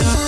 Bye.